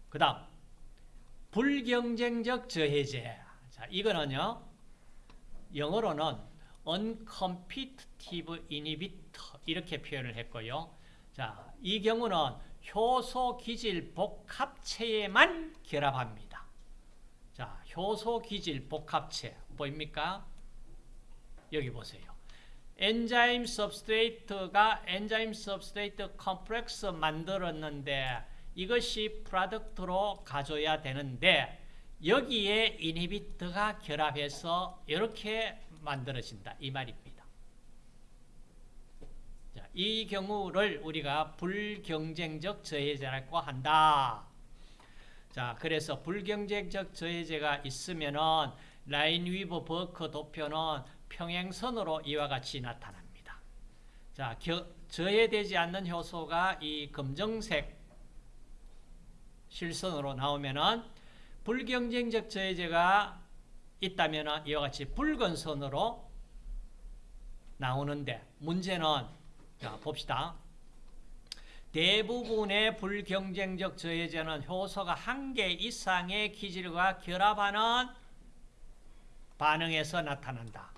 그 다음 불경쟁적 저해제. 자, 이거는요. 영어로는 uncompetitive inhibitor 이렇게 표현을 했고요. 자, 이 경우는 효소 기질 복합체에만 결합합니다. 자, 효소 기질 복합체 보입니까? 여기 보세요. enzyme substrate가 enzyme substrate complex 만들었는데 이것이 product로 가져야 되는데 여기에 inhibitor가 결합해서 이렇게 만들어진다 이 말입니다. 자, 이 경우를 우리가 불경쟁적 저해제라고 한다. 자, 그래서 불경쟁적 저해제가 있으면은 라인 위브 버크 도표는 평행선으로 이와 같이 나타납니다. 자, 겨, 저해되지 않는 효소가 이 검정색 실선으로 나오면은 불경쟁적 저해제가 있다면은 이와 같이 붉은 선으로 나오는데 문제는 자, 봅시다. 대부분의 불경쟁적 저해제는 효소가 한 개 이상의 기질과 결합하는 반응에서 나타난다.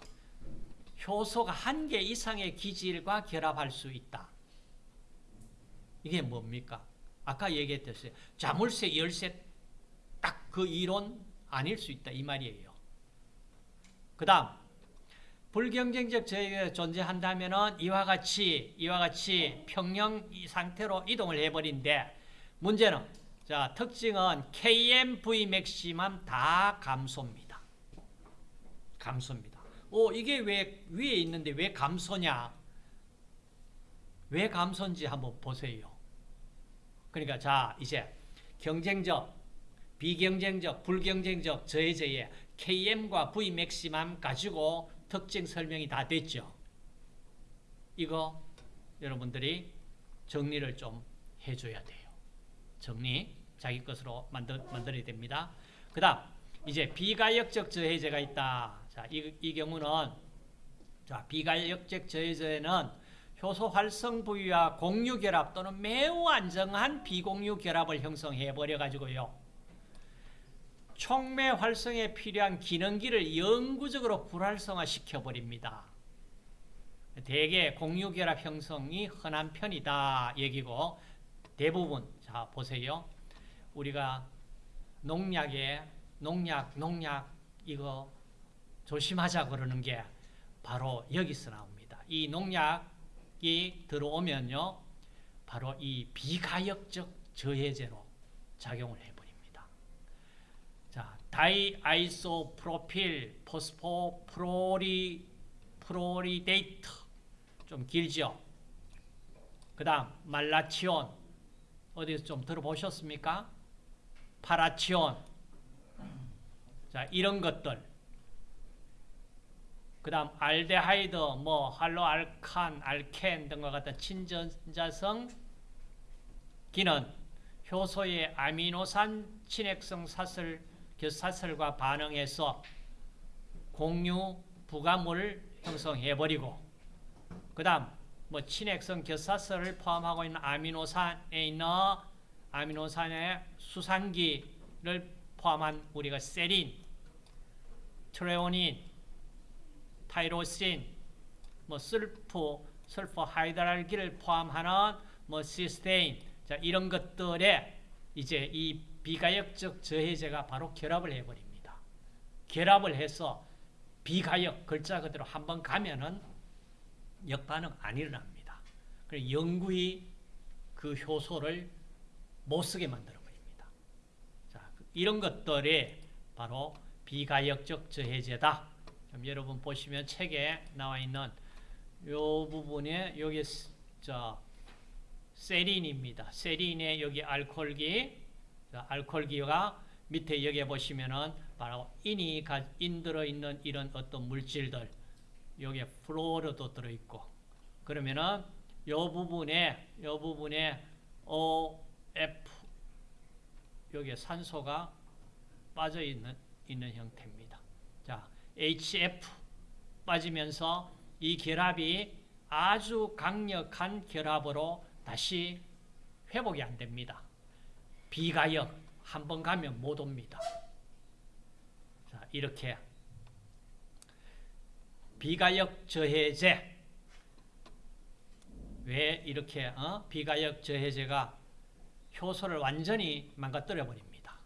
효소가 한 개 이상의 기질과 결합할 수 있다. 이게 뭡니까? 아까 얘기했듯이 자물쇠 열쇠 딱 그 이론 아닐 수 있다 이 말이에요. 그 다음 불경쟁적 저해가 존재한다면 이와 같이 이와 같이 평형 상태로 이동을 해버린데 문제는 자 특징은 KMV 맥시멈 다 감소입니다. 감소입니다. 오 이게 왜 위에 있는데 왜 감소냐? 왜 감소인지 한번 보세요. 그러니까 자 이제 경쟁적, 비경쟁적, 불경쟁적 저해제의 KM과 V 맥시멈 가지고 특징 설명이 다 됐죠. 이거 여러분들이 정리를 좀 해줘야 돼요. 정리 자기 것으로 만들, 만들어야 됩니다. 그 다음 이제 비가역적 저해제가 있다. 자, 이, 이 경우는 자, 비가역적 저해제는 효소 활성 부위와 공유 결합 또는 매우 안정한 비공유 결합을 형성해 버려 가지고요. 촉매 활성에 필요한 기능기를 영구적으로 불활성화 시켜 버립니다. 대개 공유 결합 형성이 흔한 편이다 얘기고 대부분 자 보세요. 우리가 농약에 농약 농약 이거 조심하자 그러는 게 바로 여기서 나옵니다. 이 농약이 들어오면요. 바로 이 비가역적 저해제로 작용을 해버립니 diisopropyl phospho fluori fluoridate 좀 길죠. 그 다음 말라치온 어디서 좀 들어보셨습니까? 파라치온 자 이런 것들 그 다음 알데하이드, 뭐 할로알칸, 알켄 등과 같은 친전자성 기는 효소의 아미노산 친액성 사슬, 결사슬과 반응해서 공유 부가물을 형성해버리고 그 다음 뭐 친핵성 곁사슬을 포함하고 있는 아미노산에 있는 아미노산의 수산기를 포함한 우리가 세린, 트레오닌, 타이로신, 뭐 슬프, 설프하이드릴기를 포함하는 뭐 시스테인, 자 이런 것들에 이제 이 비가역적 저해제가 바로 결합을 해버립니다. 결합을 해서 비가역 글자 그대로 한번 가면은 역반응 안 일어납니다. 그래서 영구히 그 효소를 못 쓰게 만들어 버립니다. 자 이런 것들이 바로 비가역적 저해제다. 여러분 보시면 책에 나와 있는 요 부분에 여기 저 세린입니다. 세린에 여기 알코올기 자, 알코올 기가 밑에 여기 보시면은 바로 인이 가, 인 들어 있는 이런 어떤 물질들 여기에 플로르도 들어 있고 그러면은 요 부분에 요 부분에 OF 여기에 산소가 빠져 있는 있는 형태입니다. 자, HF 빠지면서 이 결합이 아주 강력한 결합으로 다시 회복이 안 됩니다. 비가역 한 번 가면 못 옵니다. 자, 이렇게 비가역 저해제 왜 이렇게 어? 비가역 저해제가 효소를 완전히 망가뜨려 버립니다.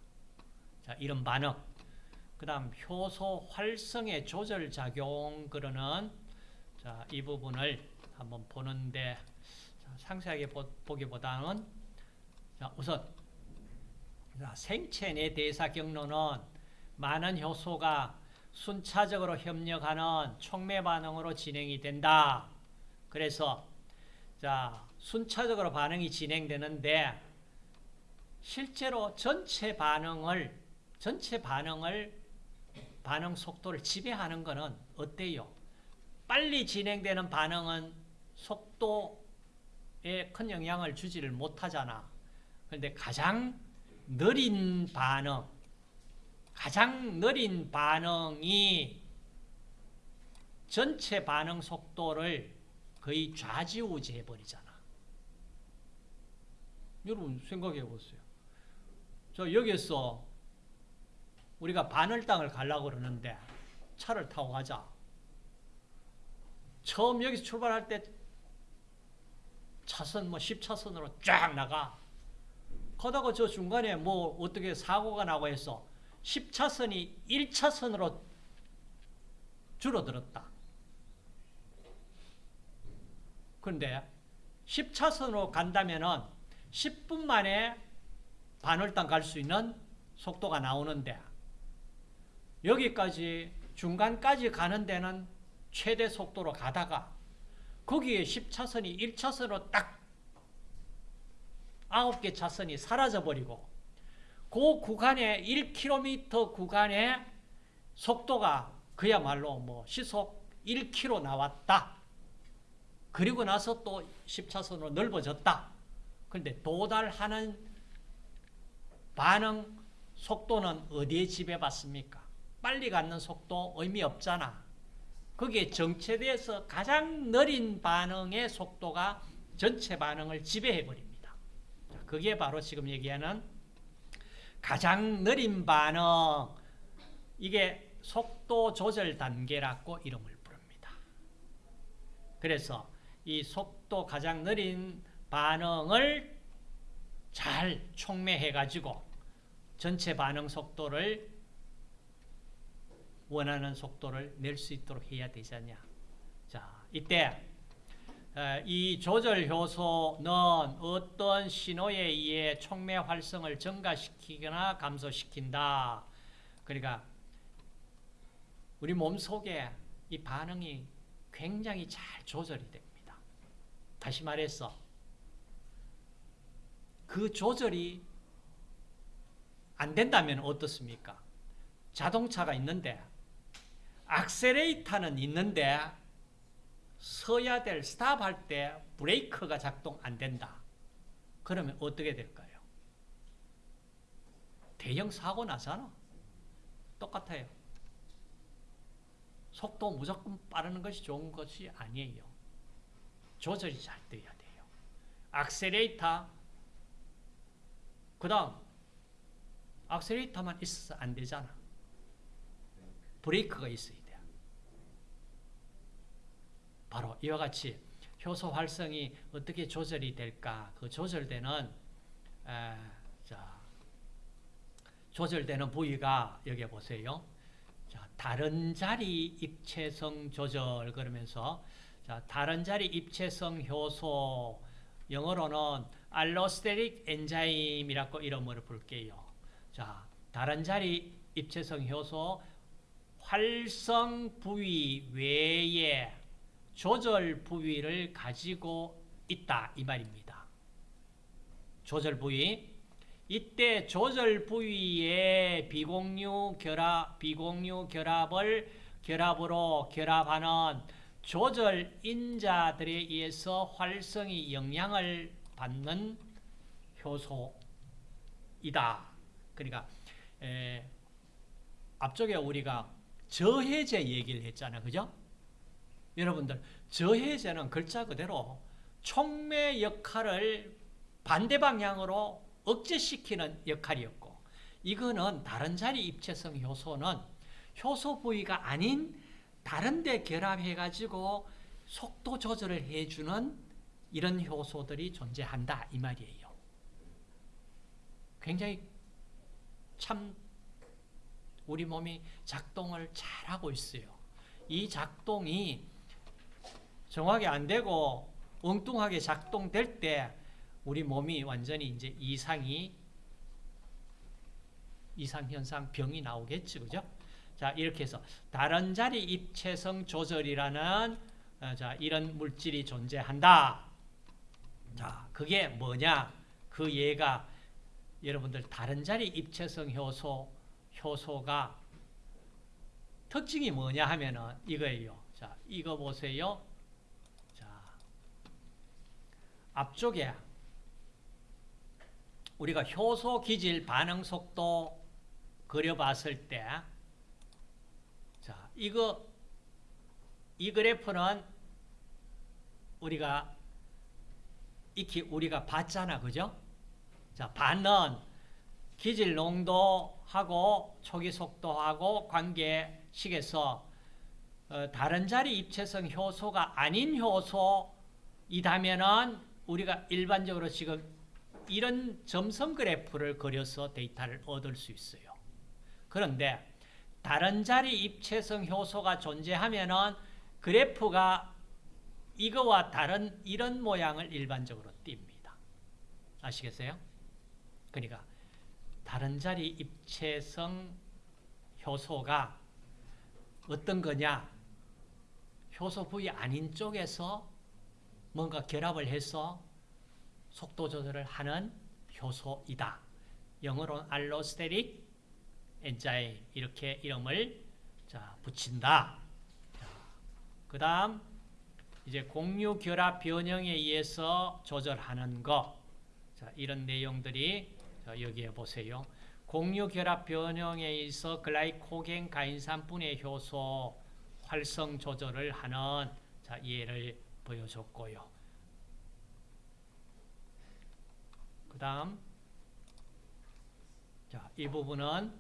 자, 이런 반응. 그다음 효소 활성의 조절 작용 그러는 자, 이 부분을 한번 보는데 자, 상세하게 보, 보기보다는 자, 우선 자, 생체 내 대사 경로는 많은 효소가 순차적으로 협력하는 촉매 반응으로 진행이 된다. 그래서 자, 순차적으로 반응이 진행되는데 실제로 전체 반응을 전체 반응을 반응 속도를 지배하는 것은 어때요? 빨리 진행되는 반응은 속도에 큰 영향을 주지를 못하잖아. 그런데 가장 느린 반응, 가장 느린 반응이 전체 반응 속도를 거의 좌지우지해 버리잖아. 여러분 생각해 보세요. 저 여기서 우리가 바늘땅을 가려고 그러는데 차를 타고 가자. 처음 여기서 출발할 때 차선 뭐 10차선으로 쫙 나가. 가다가 저 중간에 뭐 어떻게 사고가 나고 해서 10차선이 1차선으로 줄어들었다. 그런데 10차선으로 간다면은 10분 만에 반월당 갈 수 있는 속도가 나오는데 여기까지 중간까지 가는 데는 최대 속도로 가다가 거기에 10차선이 1차선으로 딱 9개 차선이 사라져버리고 그 구간에 1km 구간에 속도가 그야말로 뭐 시속 1km 나왔다. 그리고 나서 또 10차선으로 넓어졌다. 그런데 도달하는 반응 속도는 어디에 지배받습니까? 빨리 가는 속도 의미 없잖아. 거기에 정체돼서 가장 느린 반응의 속도가 전체 반응을 지배해 버립니다. 그게 바로 지금 얘기하는 가장 느린 반응 이게 속도 조절 단계라고 이름을 부릅니다. 그래서 이 속도 가장 느린 반응을 잘 촉매해 가지고 전체 반응 속도를 원하는 속도를 낼 수 있도록 해야 되지 않냐. 자, 이때 이 조절 효소는 어떤 신호에 의해 촉매 활성을 증가시키거나 감소시킨다. 그러니까 우리 몸 속에 이 반응이 굉장히 잘 조절이 됩니다. 다시 말해서 그 조절이 안 된다면 어떻습니까? 자동차가 있는데 악셀레이터는 있는데 서야 될 스탑 할 때 브레이크가 작동 안 된다. 그러면 어떻게 될까요? 대형 사고 나잖아. 똑같아요. 속도 무조건 빠르는 것이 좋은 것이 아니에요. 조절이 잘 돼야 돼요. 악셀레이터 그 다음 악셀레이터만 있어서 안 되잖아. 브레이크가 있어야 돼. 바로 이와 같이 효소 활성이 어떻게 조절이 될까? 그 조절되는 에, 자, 조절되는 부위가 여기 보세요. 자, 다른 자리 입체성 조절 그러면서 자, 다른 자리 입체성 효소 영어로는 알로스테릭 엔자임이라고 이름을 볼게요. 자, 다른 자리 입체성 효소 활성 부위 외에 조절 부위를 가지고 있다 이 말입니다. 조절 부위 이때 조절 부위의 비공유 결합 비공유 결합을 결합으로 결합하는 조절 인자들에 의해서 활성이 영향을 받는 효소이다. 그러니까 에, 앞쪽에 우리가 저해제 얘기를 했잖아요. 그죠? 여러분들 저해제는 글자 그대로 촉매 역할을 반대 방향으로 억제시키는 역할이었고 이거는 다른 자리 입체성 효소는 효소 부위가 아닌 다른 데 결합해 가지고 속도 조절을 해주는 이런 효소들이 존재한다 이 말이에요. 굉장히 참 우리 몸이 작동을 잘하고 있어요. 이 작동이 정확히 안 되고 엉뚱하게 작동될 때 우리 몸이 완전히 이제 이상이 이상 현상 병이 나오겠지 그죠? 자 이렇게 해서 다른 자리 입체성 조절이라는 어, 자 이런 물질이 존재한다. 자 그게 뭐냐? 그 얘가 여러분들 다른 자리 입체성 효소 효소가 특징이 뭐냐 하면은 이거예요. 자 이거 보세요. 자 앞쪽에 우리가 효소 기질 반응 속도 그려봤을 때, 자, 이거, 이 그래프는 우리가, 익히 우리가 봤잖아. 그죠? 자, 반은 기질 농도하고 초기 속도하고 관계식에서 어, 다른 자리 입체성 효소가 아닌 효소이다면은 우리가 일반적으로 지금 이런 점선 그래프를 그려서 데이터를 얻을 수 있어요. 그런데 다른 자리 입체성 효소가 존재하면은 그래프가 이거와 다른 이런 모양을 일반적으로 띕니다. 아시겠어요? 그러니까 다른 자리 입체성 효소가 어떤 거냐? 효소 부위 아닌 쪽에서 뭔가 결합을 해서 속도 조절을 하는 효소이다. 영어로는 알로스테릭 엔자임 이렇게 이름을 자, 붙인다. 그 다음 이제 공유 결합 변형에 의해서 조절하는 거 자, 이런 내용들이 자, 여기에 보세요. 공유 결합 변형에 의해서 글라이코겐 가인산분해 효소 활성 조절을 하는 자, 예를 보여줬고요. 그 다음 자, 이 부분은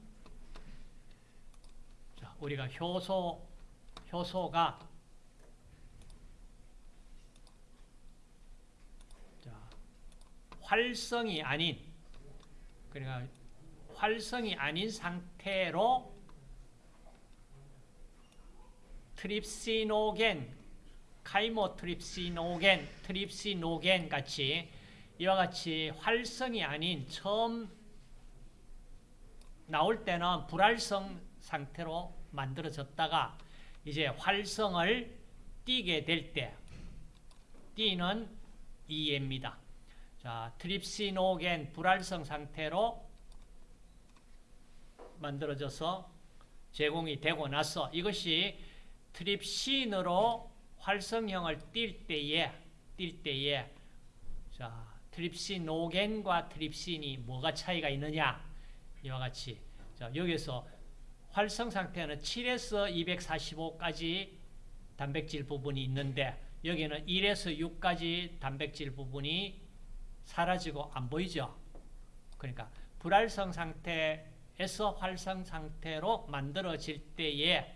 자, 우리가 효소 효소가 자, 활성이 아닌 그러니까 활성이 아닌 상태로 트립시노겐, 카이모트립시노겐, 트립시노겐 같이 이와 같이 활성이 아닌 처음 나올 때는 불활성 상태로 만들어졌다가 이제 활성을 띠게 될때 띠는 이해입니다. 자, 트립시노겐 불활성 상태로 만들어져서 제공이 되고 나서 이것이 트립신으로 활성형을 띌 때에 띌 때에 자, 트립시노겐과 트립신이 뭐가 차이가 있느냐? 이와 같이 자, 여기서 활성 상태는 7에서 245까지 단백질 부분이 있는데 여기는 1에서 6까지 단백질 부분이 사라지고 안 보이죠? 그러니까 불활성 상태에서 활성 상태로 만들어질 때에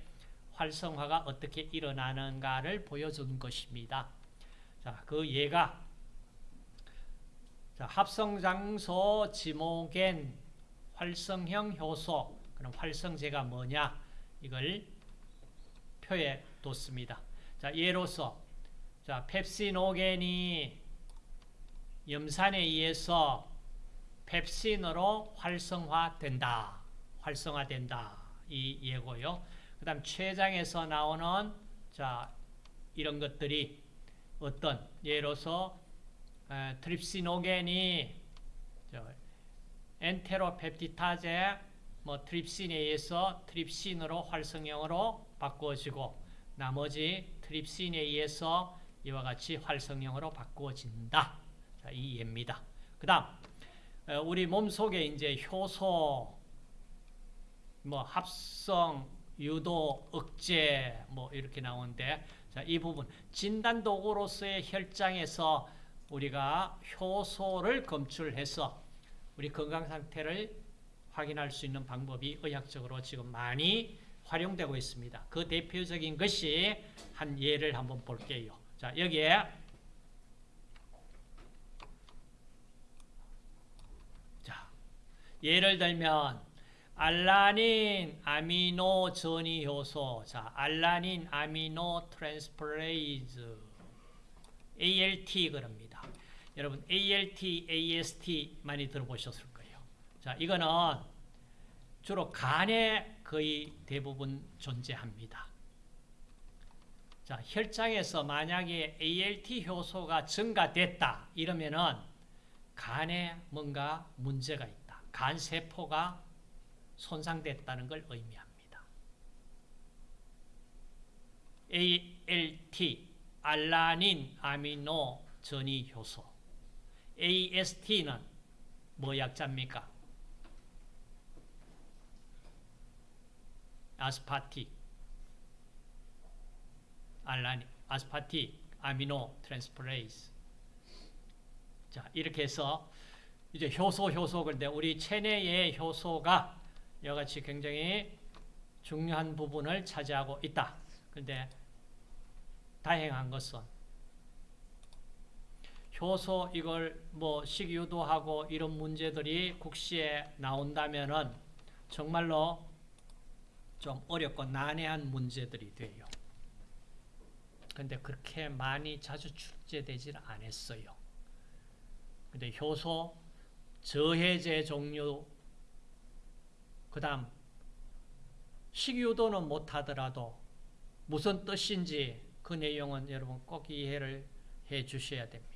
활성화가 어떻게 일어나는가를 보여준 것입니다. 자, 그 예가 자, 합성장소 지모겐 활성형 효소 그럼 활성제가 뭐냐 이걸 표에 뒀습니다. 자, 예로서 자, 펩시노겐이 염산에 의해서 펩신으로 활성화된다. 활성화된다. 이 예고요. 그 다음 췌장에서 나오는 자, 이런 것들이 어떤 예로서 에, 트립시노겐이 엔테로펩티타제 뭐 트립신에 의해서 트립신으로 활성형으로 바꾸어지고 나머지 트립신에 의해서 이와 같이 활성형으로 바꾸어진다. 자, 이 예입니다. 그 다음 어, 우리 몸 속에 이제 효소 뭐 합성, 유도, 억제 뭐 이렇게 나오는데 자, 이 부분 진단 도구로서의 혈장에서 우리가 효소를 검출해서 우리 건강 상태를 확인할 수 있는 방법이 의학적으로 지금 많이 활용되고 있습니다. 그 대표적인 것이 한 예를 한번 볼게요. 자, 여기에 자, 예를 들면 알라닌 아미노 전이 효소. 자, 알라닌 amino transferase ALT 그럽니다. 여러분 ALT, AST 많이 들어보셨을 거예요. 자, 이거는 주로 간에 거의 대부분 존재합니다. 자, 혈장에서 만약에 ALT 효소가 증가됐다 이러면은 간에 뭔가 문제가 있다. 간 세포가 손상됐다는 걸 의미합니다. ALT, 알라닌 아미노 전이 효소. AST는 뭐 약자입니까? aspartic, 알라닌, aspartic, amino transferase. 자, 이렇게 해서 이제 효소, 효소, 그런데 우리 체내의 효소가 이같이 굉장히 중요한 부분을 차지하고 있다. 그런데 다행한 것은 효소 이걸 뭐 식유도하고 이런 문제들이 국시에 나온다면은 정말로 좀 어렵고 난해한 문제들이 돼요. 근데 그렇게 많이 자주 출제되질 않았어요. 근데 효소 저해제 종류 그 다음 식유도는 못하더라도 무슨 뜻인지 그 내용은 여러분 꼭 이해를 해 주셔야 됩니다.